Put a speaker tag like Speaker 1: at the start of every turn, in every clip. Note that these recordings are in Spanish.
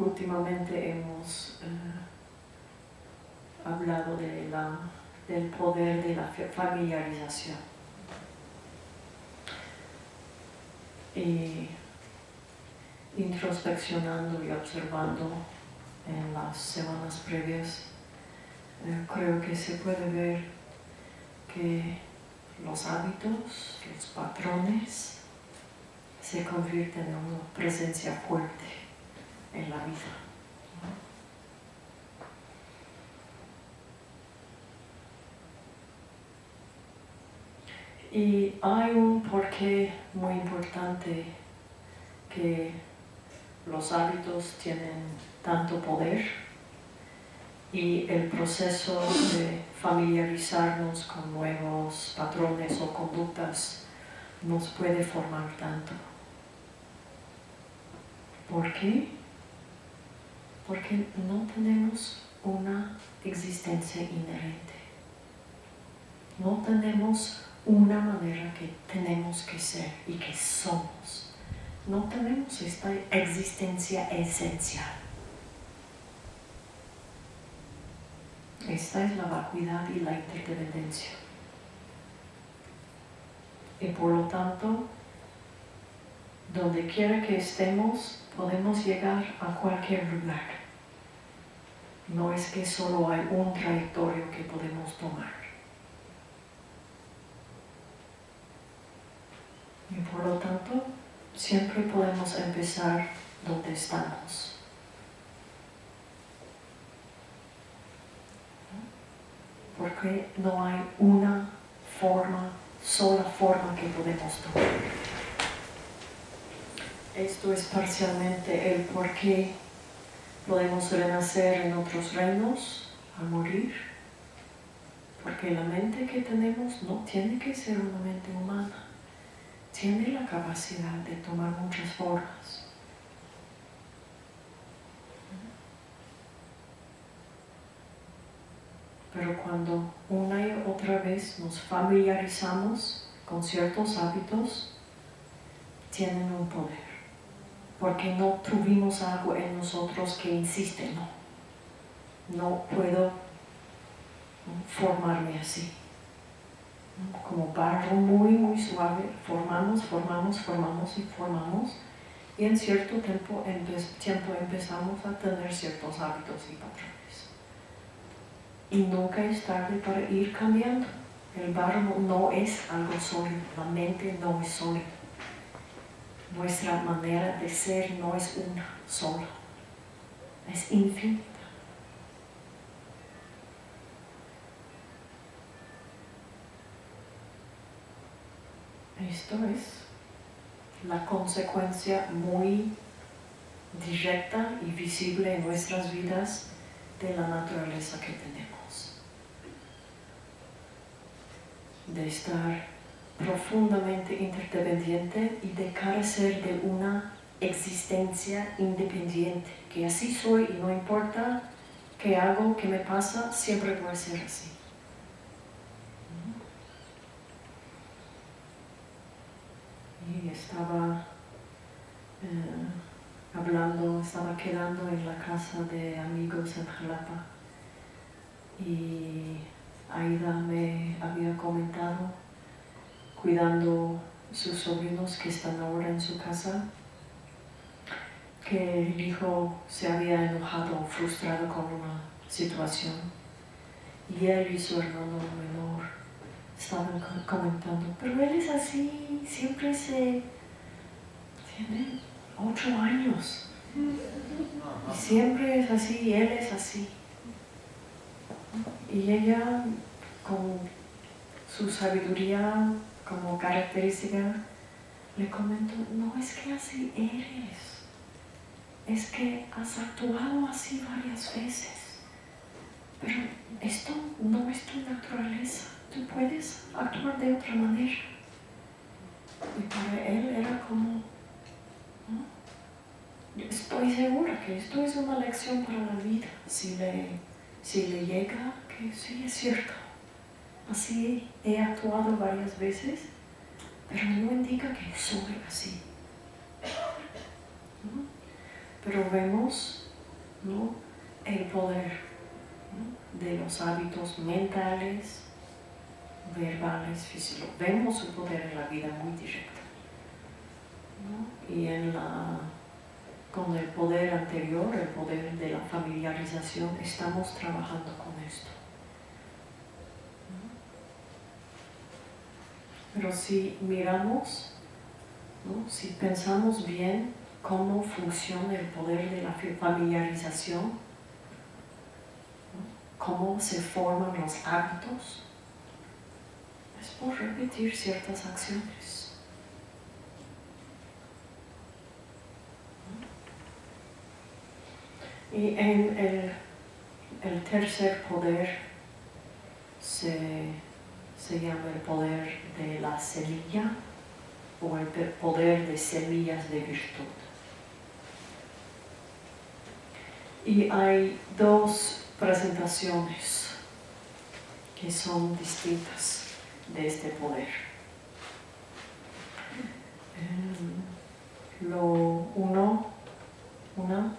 Speaker 1: últimamente hemos eh, hablado de la, del poder de la familiarización. Y introspeccionando y observando en las semanas previas, eh, creo que se puede ver que los hábitos, los patrones, se convierten en una presencia fuerte en la vida. Y hay un porqué muy importante que los hábitos tienen tanto poder y el proceso de familiarizarnos con nuevos patrones o conductas nos puede formar tanto. ¿Por qué? Porque no tenemos una existencia inherente. No tenemos una manera que tenemos que ser y que somos. No tenemos esta existencia esencial. Esta es la vacuidad y la interdependencia. Y por lo tanto, donde quiera que estemos, podemos llegar a cualquier lugar. No es que solo hay un trayectorio que podemos tomar. Y por lo tanto, siempre podemos empezar donde estamos. Porque no hay una forma, sola forma que podemos tomar. Esto es parcialmente el por qué podemos renacer en otros reinos al morir. Porque la mente que tenemos no tiene que ser una mente humana tiene la capacidad de tomar muchas formas. Pero cuando una y otra vez nos familiarizamos con ciertos hábitos, tienen un poder. Porque no tuvimos algo en nosotros que insiste, no. No puedo formarme así como barro muy, muy suave, formamos, formamos, formamos y formamos. Y en cierto tiempo, tiempo empezamos a tener ciertos hábitos y patrones. Y nunca es tarde para ir cambiando. El barro no es algo sólido, la mente no es sólida. Nuestra manera de ser no es una sola, es infinita. Esto es la consecuencia muy directa y visible en nuestras vidas de la naturaleza que tenemos. De estar profundamente interdependiente y de carecer de una existencia independiente, que así soy y no importa qué hago, qué me pasa, siempre voy a ser así. y estaba eh, hablando, estaba quedando en la casa de amigos en Jalapa y Aida me había comentado cuidando sus sobrinos que están ahora en su casa que el hijo se había enojado o frustrado con una situación y él y su hermano menor estaban comentando, pero él es así, siempre se... tiene ocho años. Y siempre es así, él es así. Y ella, con su sabiduría como característica, le comentó, no es que así eres, es que has actuado así varias veces, pero esto no es tu naturaleza tú puedes actuar de otra manera. Y para él era como, estoy segura que esto es una lección para la vida. Si le, si le llega, que sí es cierto. Así he actuado varias veces, pero no indica que soy así. Pero vemos ¿no? el poder de los hábitos mentales, verbales, físicos. Vemos su poder en la vida muy directa. Y en la, con el poder anterior, el poder de la familiarización, estamos trabajando con esto. Pero si miramos, si pensamos bien cómo funciona el poder de la familiarización, cómo se forman los hábitos, es por repetir ciertas acciones. Y en el, el tercer poder se, se llama el poder de la semilla o el poder de semillas de virtud. Y hay dos presentaciones que son distintas de este poder. Eh, lo uno, una,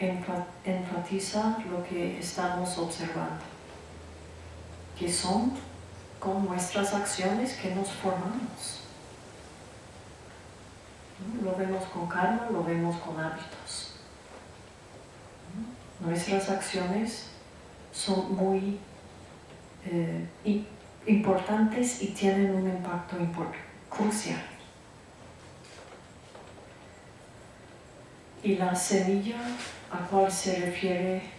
Speaker 1: eh, enfatiza lo que estamos observando, que son con nuestras acciones que nos formamos. Lo vemos con karma, lo vemos con hábitos. Nuestras acciones son muy eh, importantes y tienen un impacto crucial. Y la semilla a cual se refiere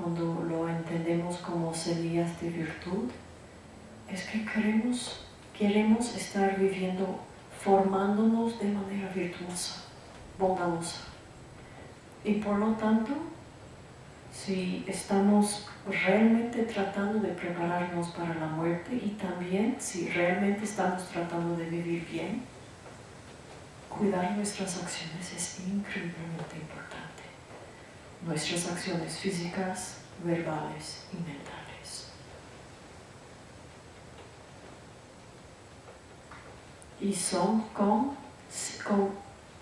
Speaker 1: cuando lo entendemos como semillas de virtud es que queremos, queremos estar viviendo formándonos de manera virtuosa, bondadosa. Y por lo tanto, si estamos realmente tratando de prepararnos para la muerte y también si realmente estamos tratando de vivir bien, cuidar nuestras acciones es increíblemente importante. Nuestras acciones físicas, verbales y mentales. Y son con, con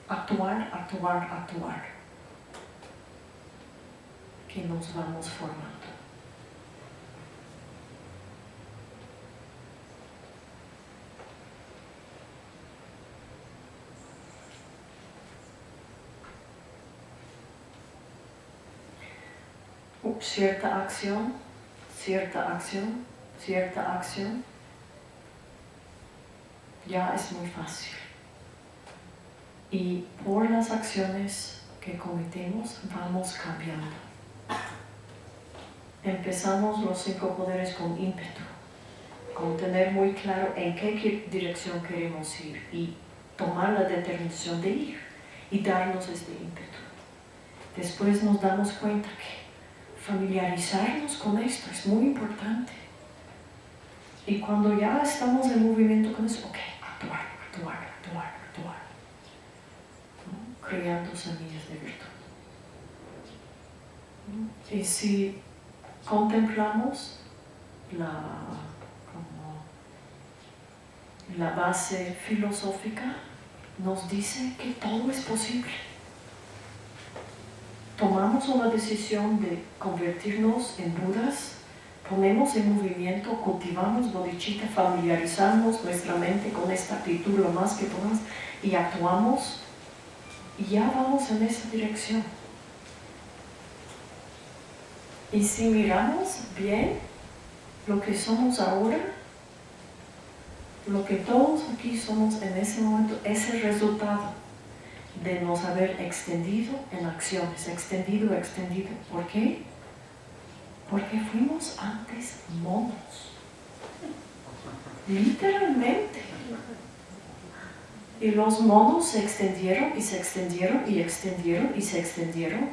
Speaker 1: actuar, actuar, actuar que nos vamos formando. Cierta acción, cierta acción, cierta acción, ya es muy fácil. Y por las acciones que cometemos vamos cambiando empezamos los cinco poderes con ímpetu, con tener muy claro en qué dirección queremos ir y tomar la determinación de ir y darnos este ímpetu. Después nos damos cuenta que familiarizarnos con esto es muy importante. Y cuando ya estamos en movimiento con eso, ok, actuar, actuar, actuar, actuar. Creando semillas de virtud. Y si contemplamos la, la base filosófica, nos dice que todo es posible. Tomamos una decisión de convertirnos en Budas, ponemos en movimiento, cultivamos bodhicitta, familiarizamos nuestra mente con esta actitud lo más que podamos y actuamos y ya vamos en esa dirección. Y si miramos bien lo que somos ahora, lo que todos aquí somos en ese momento es el resultado de nos haber extendido en acciones, extendido, extendido. ¿Por qué? Porque fuimos antes monos. Literalmente. Y los monos se extendieron y se extendieron y extendieron y se extendieron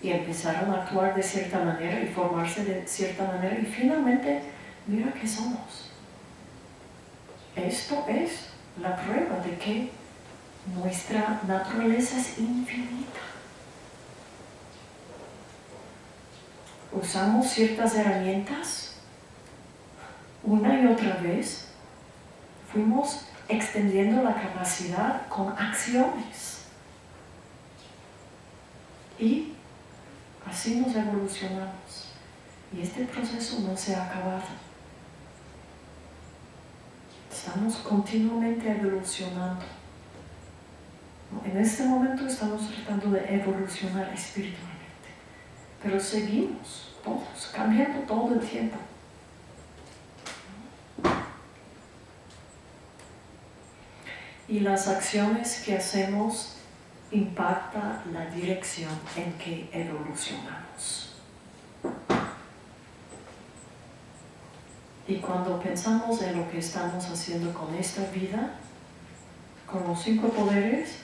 Speaker 1: y empezaron a actuar de cierta manera y formarse de cierta manera y finalmente, mira qué somos. Esto es la prueba de que nuestra naturaleza es infinita. Usamos ciertas herramientas una y otra vez, fuimos extendiendo la capacidad con acciones Y así nos evolucionamos. Y este proceso no se ha acabado. Estamos continuamente evolucionando. En este momento estamos tratando de evolucionar espiritualmente, pero seguimos todos, cambiando todo el tiempo. Y las acciones que hacemos impactan la dirección en que evolucionamos. Y cuando pensamos en lo que estamos haciendo con esta vida, con los cinco poderes,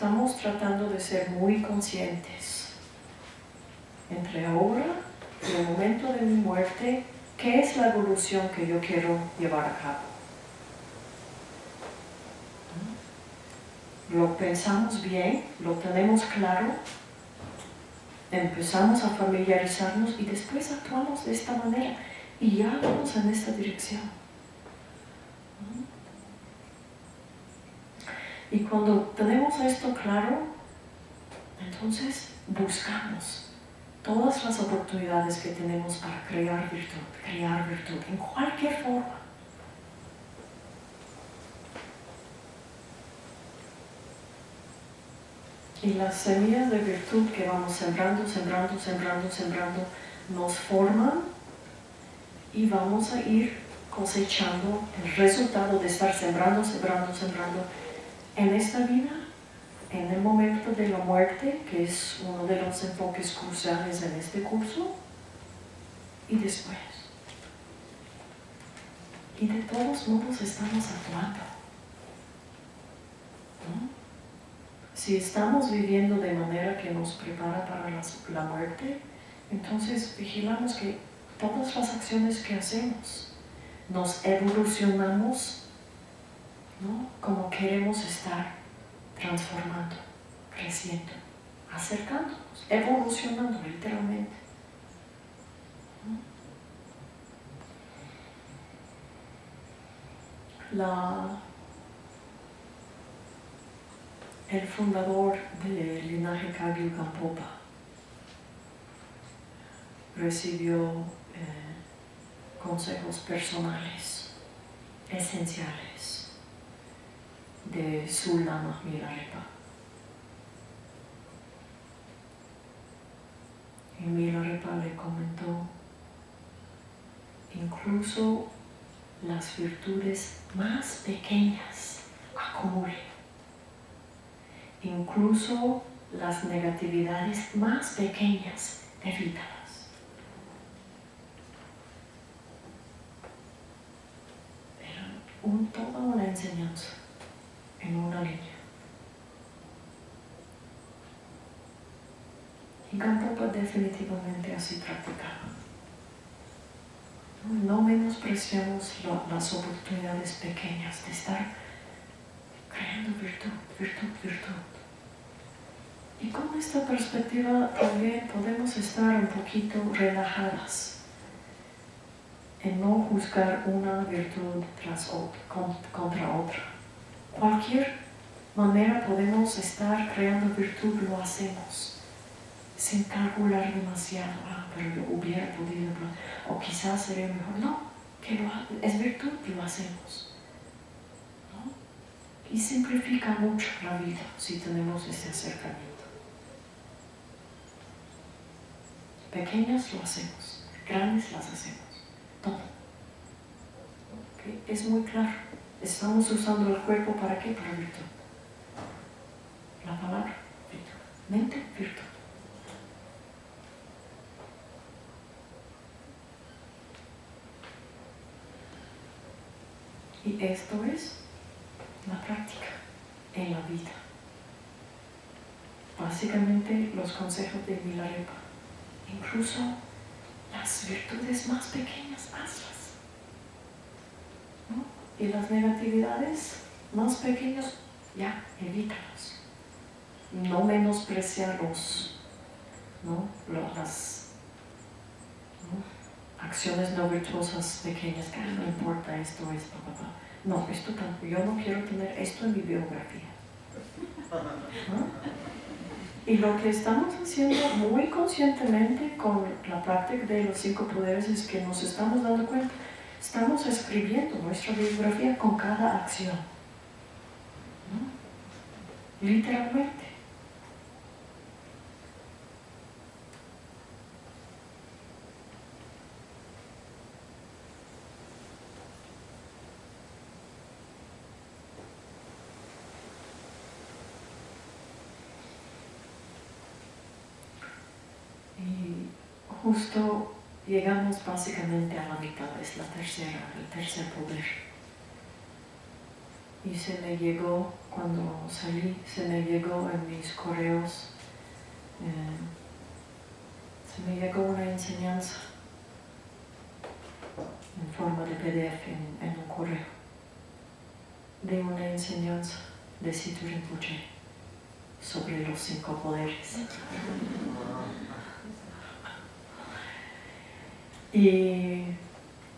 Speaker 1: estamos tratando de ser muy conscientes. Entre ahora y el momento de mi muerte, ¿qué es la evolución que yo quiero llevar a cabo? Lo pensamos bien, lo tenemos claro, empezamos a familiarizarnos y después actuamos de esta manera y ya vamos en esta dirección. Y cuando tenemos esto claro, entonces buscamos todas las oportunidades que tenemos para crear virtud, crear virtud en cualquier forma. Y las semillas de virtud que vamos sembrando, sembrando, sembrando, sembrando, nos forman y vamos a ir cosechando el resultado de estar sembrando, sembrando, sembrando en esta vida, en el momento de la muerte, que es uno de los enfoques cruciales en este curso, y después. Y de todos modos estamos actuando. Si estamos viviendo de manera que nos prepara para la muerte, entonces vigilamos que todas las acciones que hacemos nos evolucionamos como queremos estar transformando, creciendo, acercándonos, evolucionando literalmente. El fundador del linaje Kagyu Gampopa recibió eh, consejos personales, esenciales de su lama Milarepa. Y Milarepa le comentó, incluso las virtudes más pequeñas acumulen incluso las negatividades más pequeñas evítalas. Pero un, toda una enseñanza en una línea. Y Gampopa definitivamente así practicaba. No menospreciamos las oportunidades pequeñas de estar creando virtud, virtud, virtud. Y con esta perspectiva también podemos estar un poquito relajadas en no juzgar una virtud tras otra, contra otra. Cualquier manera podemos estar creando virtud, lo hacemos, sin calcular demasiado, ah, pero hubiera podido, o quizás sería mejor, no, que lo, es virtud, lo hacemos. Y simplifica mucho la vida si tenemos este acercamiento. Pequeñas lo hacemos, grandes las hacemos, todo. Es muy claro. Estamos usando el cuerpo para qué? Para virtud. La palabra, virtud. Mente, virtud. Y esto es la práctica en la vida. Básicamente los consejos de Milarepa incluso las virtudes más pequeñas, hazlas. Y las negatividades más pequeñas, ya, evítalos. No menospreciarlos, ¿no? las acciones no virtuosas pequeñas, que no importa esto, esto, papá. No, esto tampoco, yo no quiero tener esto en mi biografía. Y lo que estamos haciendo muy conscientemente con la práctica de los cinco poderes es que nos estamos dando cuenta, estamos escribiendo nuestra biografía con cada acción. Literalmente. justo llegamos básicamente a la mitad, es la tercera, el tercer poder. Y se me llegó, cuando salí, se me llegó en mis correos, eh, se me llegó una enseñanza en forma de PDF en, un correo, de una enseñanza de Situ Rinpoche sobre los cinco poderes. Y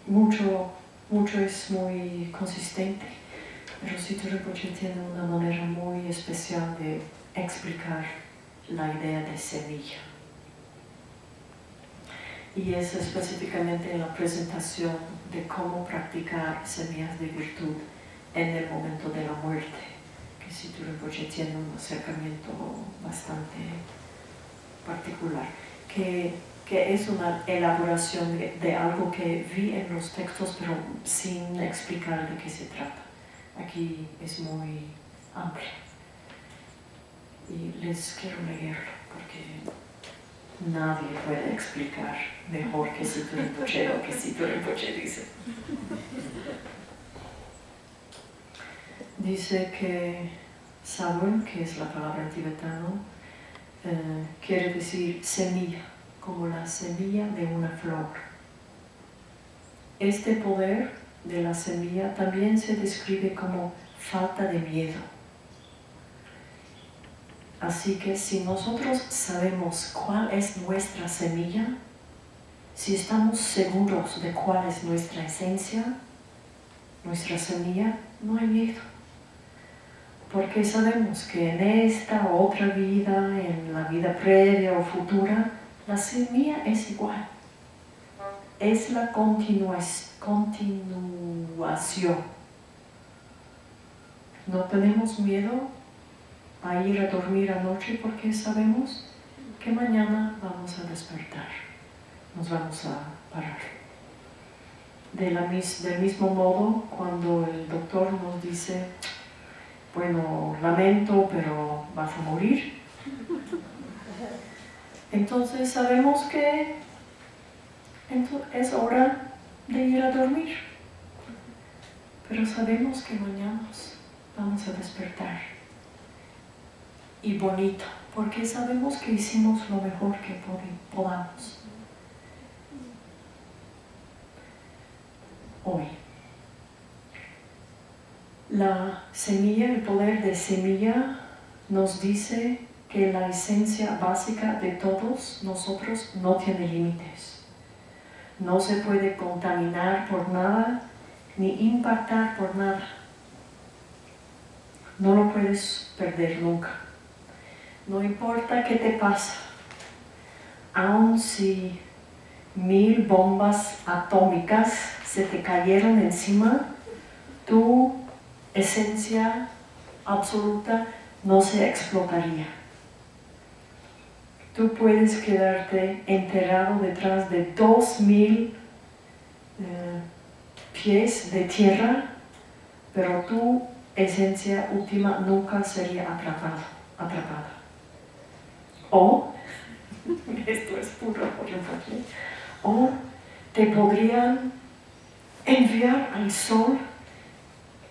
Speaker 1: mucho, mucho es muy consistente, pero Sito tiene una manera muy especial de explicar la idea de semilla. Y es específicamente en la presentación de cómo practicar semillas de virtud en el momento de la muerte, que Sito Rinpoche tiene un acercamiento bastante particular, que que es una elaboración de, algo que vi en los textos, pero sin explicar de qué se trata. Aquí es muy amplio. Y les quiero leerlo, porque nadie puede explicar mejor que Situ Rinpoche lo que Situ Rinpoche dice. Dice que Sabun, que es la palabra tibetano, eh, quiere decir semilla como la semilla de una flor. Este poder de la semilla también se describe como falta de miedo. Así que si nosotros sabemos cuál es nuestra semilla, si estamos seguros de cuál es nuestra esencia, nuestra semilla, no hay miedo. Porque sabemos que en esta otra vida, en la vida previa o futura, la semilla es igual. Es la continuación. No tenemos miedo a ir a dormir anoche porque sabemos que mañana vamos a despertar. Nos vamos a parar. Del mismo modo, cuando el doctor nos dice, bueno, lamento, pero vas a morir, entonces sabemos que es hora de ir a dormir. Pero sabemos que mañana vamos a despertar. Y bonito, porque sabemos que hicimos lo mejor que podamos. Hoy. La semilla, el poder de semilla nos dice que la esencia básica de todos nosotros no tiene límites. No se puede contaminar por nada ni impactar por nada. No lo puedes perder nunca. No importa qué te pasa, aun si mil bombas atómicas se te cayeron encima, tu esencia absoluta no se explotaría tú puedes quedarte enterrado detrás de dos mil eh, pies de tierra, pero tu esencia última nunca sería atrapada. atrapada. O, esto es puro o te podrían enviar al sol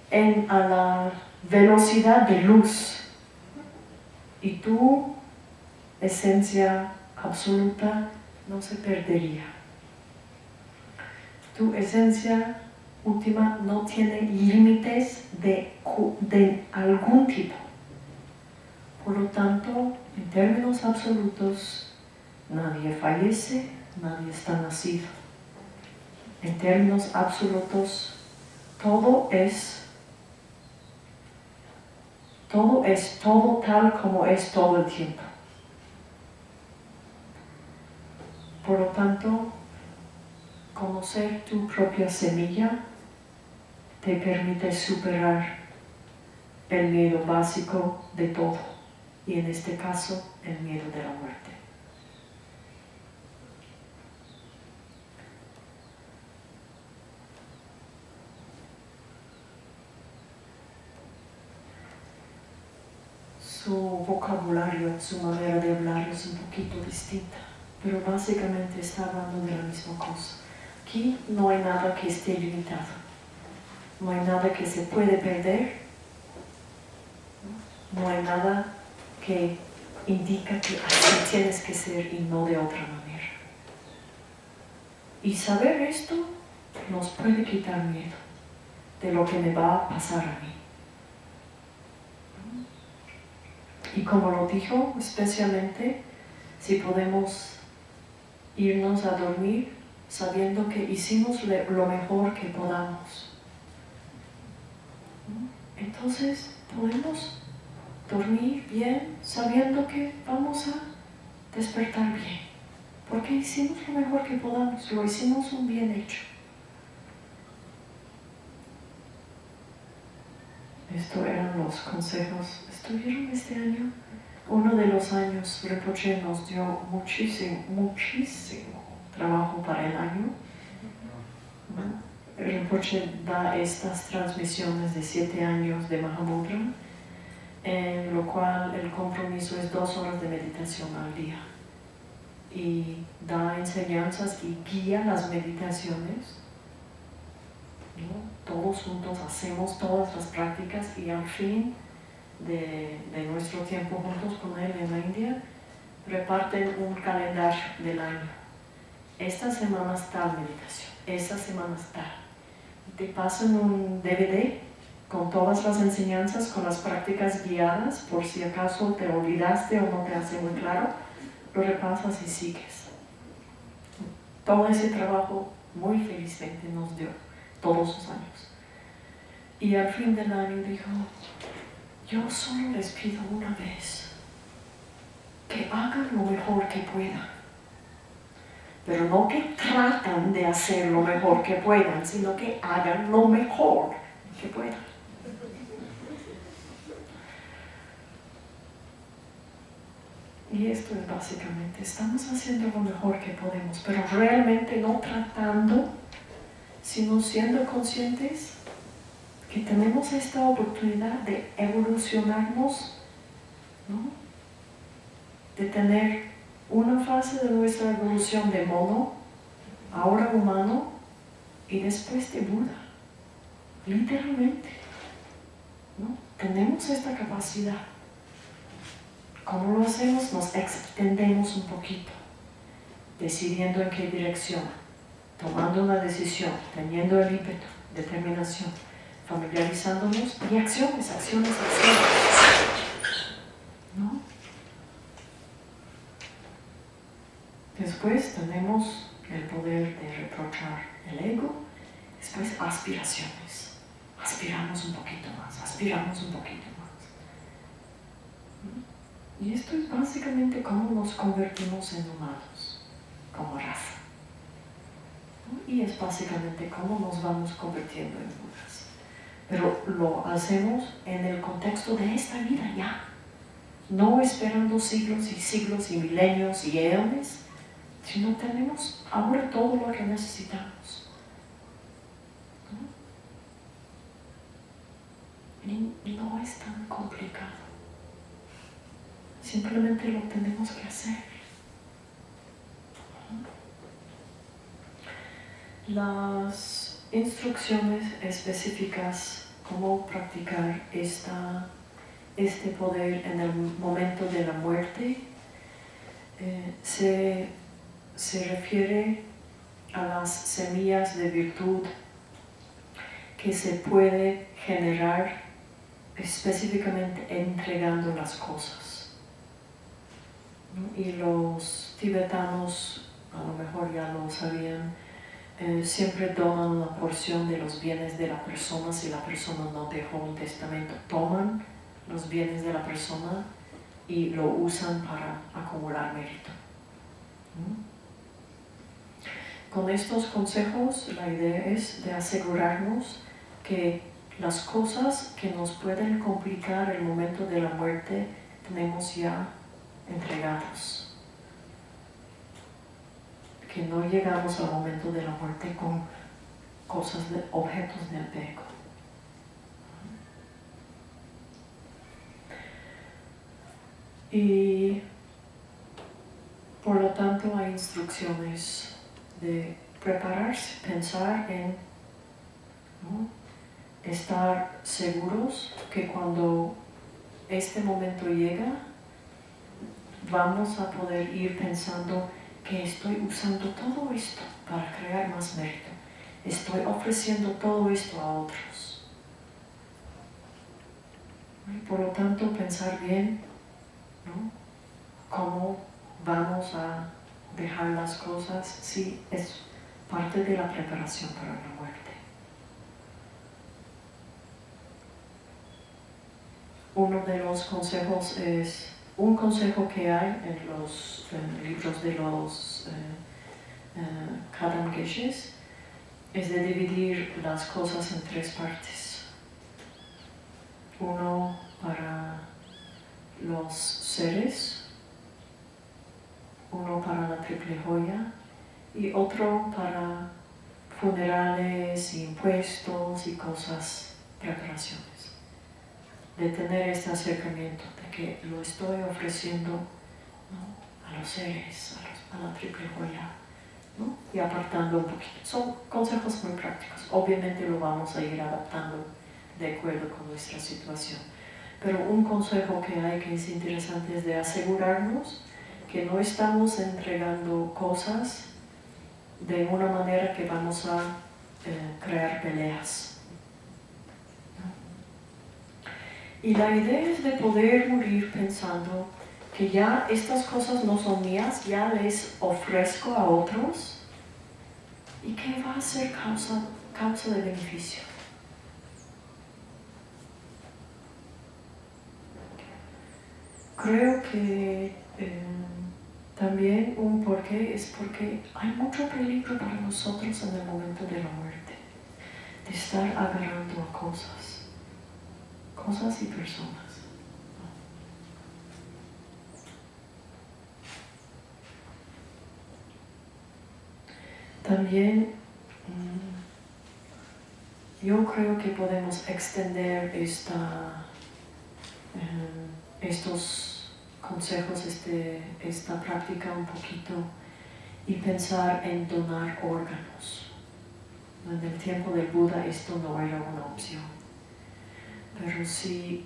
Speaker 1: en, a la velocidad de luz y tú esencia absoluta no se perdería. Tu esencia última no tiene límites de, de algún tipo. Por lo tanto, en términos absolutos, nadie fallece, nadie está nacido. En términos absolutos, todo es todo es todo tal como es todo el tiempo por lo tanto, conocer tu propia semilla te permite superar el miedo básico de todo, y en este caso, el miedo de la muerte. su vocabulario, su manera de hablar es un poquito distinta, pero básicamente está hablando de la misma cosa. Aquí no hay nada que esté limitado, no hay nada que se puede perder, no hay nada que indica que así tienes que ser y no de otra manera. Y saber esto nos puede quitar miedo de lo que me va a pasar a mí. Y como lo dijo, especialmente si podemos irnos a dormir sabiendo que hicimos lo mejor que podamos. Entonces podemos dormir bien sabiendo que vamos a despertar bien. Porque hicimos lo mejor que podamos, lo hicimos un bien hecho. Estos eran los consejos. ¿Estuvieron este año? Uno de los años Reproche nos dio muchísimo, muchísimo trabajo para el año. Reproche da estas transmisiones de siete años de Mahamudra, en lo cual el compromiso es dos horas de meditación al día. Y da enseñanzas y guía las meditaciones todos juntos hacemos todas las prácticas y al fin de, nuestro tiempo juntos con él en la India, reparten un calendario del año. Esta semana está meditación, esta semana está. Te pasan un DVD con todas las enseñanzas, con las prácticas guiadas, por si acaso te olvidaste o no te hace muy claro, lo repasas y sigues. Todo ese trabajo muy felizmente nos dio todos los años. Y al fin del año dijo, yo solo les pido una vez que hagan lo mejor que puedan. Pero no que tratan de hacer lo mejor que puedan, sino que hagan lo mejor que puedan. Y esto es básicamente, estamos haciendo lo mejor que podemos, pero realmente no tratando sino siendo conscientes que tenemos esta oportunidad de evolucionarnos, de tener una fase de nuestra evolución de mono, ahora humano, y después de Buda, literalmente. ¿no? Tenemos esta capacidad. ¿Cómo lo hacemos? Nos extendemos un poquito, decidiendo en qué dirección tomando una decisión, teniendo el ímpetu, determinación, familiarizándonos y acciones, acciones, acciones. ¿No? Después tenemos el poder de reprochar el ego, después aspiraciones. Aspiramos un poquito más, aspiramos un poquito más. Y esto es básicamente cómo nos convertimos en humanos, como raza. Y es básicamente cómo nos vamos convirtiendo en. Pero lo hacemos en el contexto de esta vida ya. No esperando siglos y siglos y milenios y eones, sino tenemos ahora todo lo que necesitamos. Y no es tan complicado. Simplemente lo tenemos que hacer. las instrucciones específicas cómo practicar esta, este poder en el momento de la muerte eh, se, se refiere a las semillas de virtud que se puede generar específicamente entregando las cosas. Y los tibetanos a lo mejor ya lo sabían, eh, siempre toman una porción de los bienes de la persona si la persona no dejó un testamento. Toman los bienes de la persona y lo usan para acumular mérito. con estos consejos la idea es de asegurarnos que las cosas que nos pueden complicar el momento de la muerte tenemos ya entregados. Que no llegamos al momento de la muerte con cosas, objetos de apego. Y por lo tanto hay instrucciones de prepararse, pensar en estar seguros que cuando este momento llega, vamos a poder ir pensando que estoy usando todo esto para crear más mérito. Estoy ofreciendo todo esto a otros. por lo tanto, pensar bien cómo vamos a dejar las cosas si es parte de la preparación para la muerte. uno de los consejos es un consejo que hay en los libros de los eh, uh, es de dividir las cosas en tres partes. Uno para los seres, uno para la triple joya y otro para funerales, impuestos y cosas, preparaciones de tener este acercamiento, que lo estoy ofreciendo a los seres, a, la triple joya, y apartando un poquito. Son consejos muy prácticos. Obviamente lo vamos a ir adaptando de acuerdo con nuestra situación. Pero un consejo que hay que es interesante es de asegurarnos que no estamos entregando cosas de una manera que vamos a eh, crear peleas Y la idea es de poder morir pensando que ya estas cosas no son mías, ya les ofrezco a otros y que va a ser causa, de beneficio. Creo que eh, también un porqué es porque hay mucho peligro para nosotros en el momento de la muerte, de estar agarrando a cosas cosas y personas. También mm, yo creo que podemos extender esta, eh, estos consejos, este, esta práctica un poquito y pensar en donar órganos. En el tiempo del Buda esto no era una opción pero si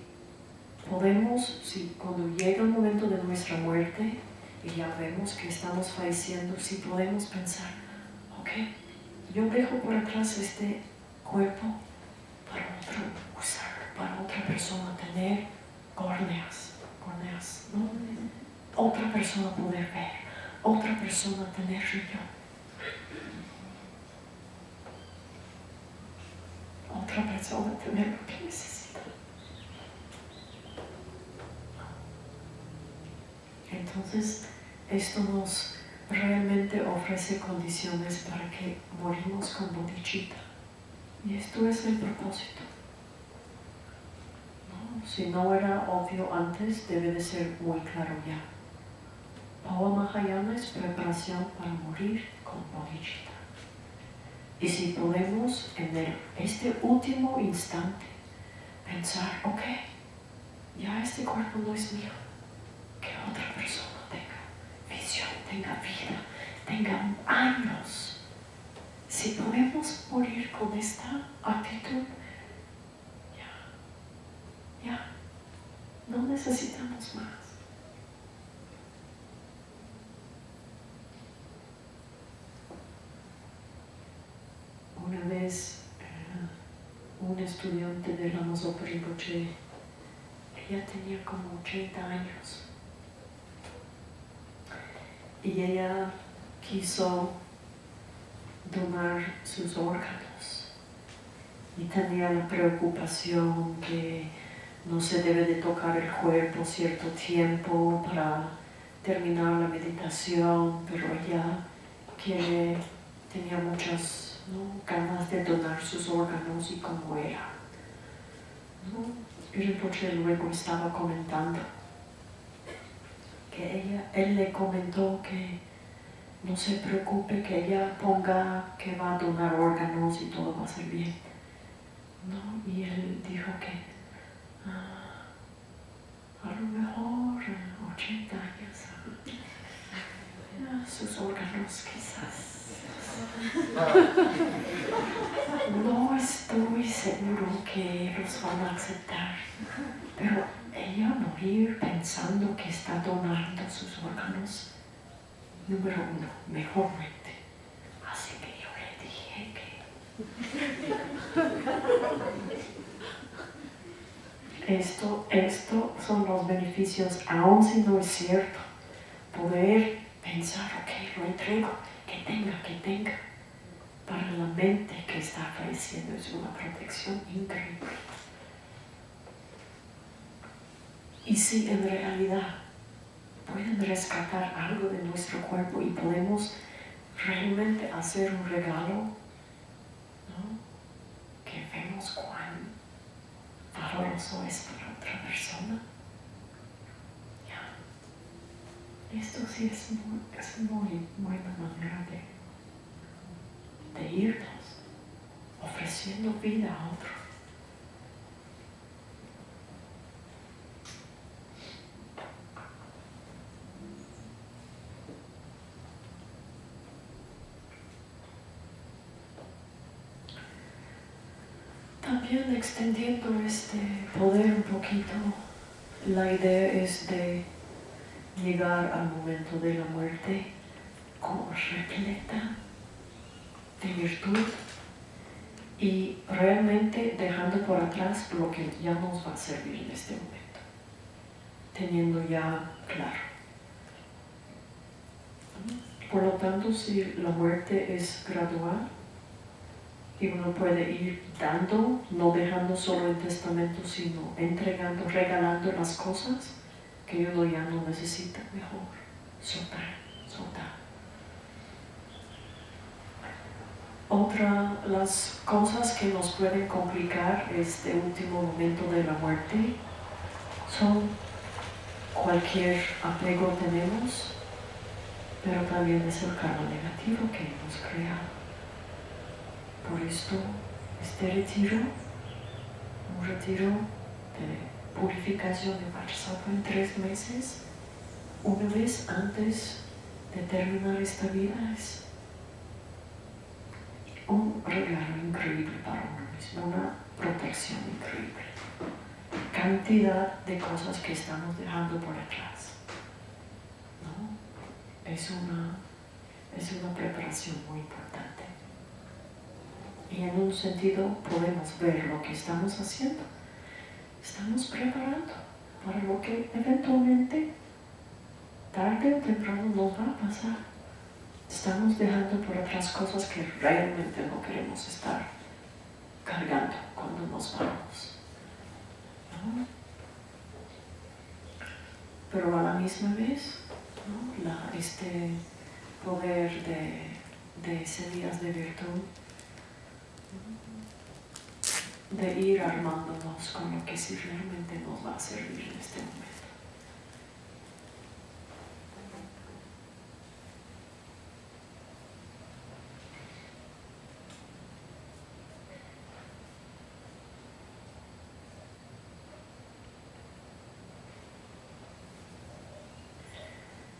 Speaker 1: podemos, si cuando llega el momento de nuestra muerte y ya vemos que estamos falleciendo, si podemos pensar, ok, yo dejo por atrás este cuerpo para otro usar, para otra persona tener córneas, córneas, ¿no? Otra persona poder ver, otra persona tener riñón. Otra persona tener lo que necesita. Entonces, esto nos realmente ofrece condiciones para que morimos con bodhicitta. Y esto es el propósito. Si no era obvio antes, debe de ser muy claro ya. Pawa Mahayana es preparación para morir con bodhicitta. Y si podemos en este último instante pensar, ok, ya este cuerpo no es mío, que otra persona tenga visión, tenga vida, tenga años. Si podemos morir con esta actitud, ya, ya, no necesitamos más. Una vez eh, un estudiante de la Rinpoche, ella tenía como 80 años y ella quiso donar sus órganos y tenía la preocupación que no se debe de tocar el cuerpo cierto tiempo para terminar la meditación, pero ella quiere tenía muchas ganas de donar sus órganos y cómo era. ¿no? Y Rinpoche luego estaba comentando que ella, él le comentó que no se preocupe, que ella ponga que va a donar órganos y todo va a ser bien. ¿no? Y él dijo que ah, a lo mejor 80 años sus órganos quizás. No estoy seguro que los van a aceptar, pero ella morir pensando que está donando sus órganos, número uno, mejor muerte. Así que yo le dije que esto, esto son los beneficios, aun si no es cierto, poder pensar, ok, lo entrego, tenga, que tenga. Para la mente que está falleciendo es una protección increíble. Y si en realidad pueden rescatar algo de nuestro cuerpo y podemos realmente hacer un regalo, ¿no? que vemos cuán valoroso es para otra persona. Esto sí es muy, es muy de, de irnos, ofreciendo vida a otro. También extendiendo este poder un poquito, la idea es de llegar al momento de la muerte como repleta de virtud y realmente dejando por atrás lo que ya nos va a servir en este momento, teniendo ya claro. Por lo tanto, si la muerte es gradual y uno puede ir dando, no dejando solo el testamento, sino entregando, regalando las cosas, que uno ya no necesita, mejor soltar, soltar. Otra, las cosas que nos pueden complicar este último momento de la muerte son cualquier apego tenemos, pero también es el karma negativo que hemos creado. Por esto, este retiro, un retiro de purificación de Varsava en tres meses, una vez antes de terminar esta vida, es un regalo increíble para uno mismo, una protección increíble. Cantidad de cosas que estamos dejando por atrás. ¿no? Es, una, es una preparación muy importante. Y en un sentido podemos ver lo que estamos haciendo estamos preparando para lo que eventualmente, tarde o temprano, nos va a pasar. Estamos dejando por otras cosas que realmente no queremos estar cargando cuando nos vamos. Pero a la misma vez, este poder de, de semillas de virtud de ir armándonos con lo que sí realmente nos va a servir en este momento.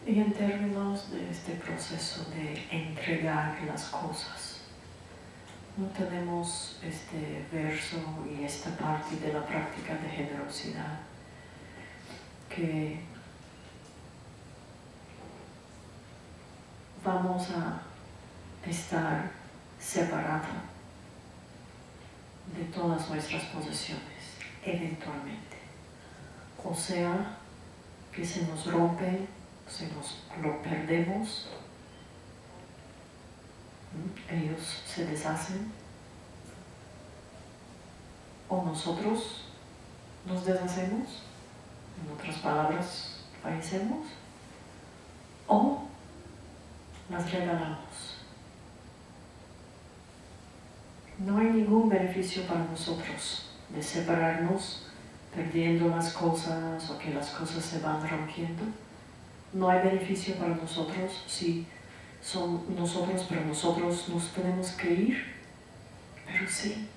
Speaker 1: Y en términos de este proceso de entregar las cosas, no tenemos este verso y esta parte de la práctica de generosidad que vamos a estar separados de todas nuestras posesiones eventualmente. O sea, que se nos rompe, se nos lo perdemos ellos se deshacen o nosotros nos deshacemos, en otras palabras, fallecemos, o las regalamos. No hay ningún beneficio para nosotros de separarnos, perdiendo las cosas o que las cosas se van rompiendo. No hay beneficio para nosotros si son nosotros, pero nosotros nos tenemos que ir. Pero sí,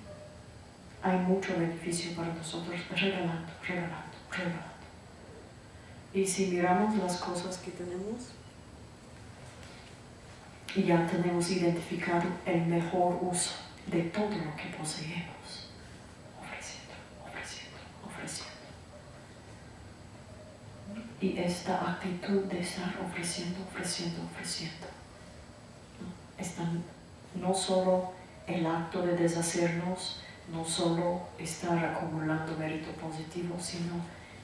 Speaker 1: hay mucho beneficio para nosotros regalando, regalando, regalando. Y si miramos las cosas que tenemos, ya tenemos identificado el mejor uso de todo lo que poseemos, ofreciendo, ofreciendo, ofreciendo. Y esta actitud de estar ofreciendo, ofreciendo, ofreciendo, ¿no? no solo el acto de deshacernos, no solo estar acumulando mérito positivo, sino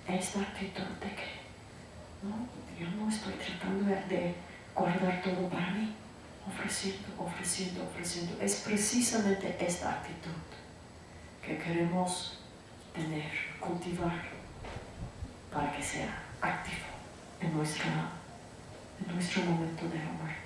Speaker 1: esta actitud de que ¿no? yo no estoy tratando de guardar todo para mí, ofreciendo, ofreciendo, ofreciendo. Es precisamente esta actitud que queremos tener, cultivar, para que sea activo en, nuestra, en nuestro momento de amor.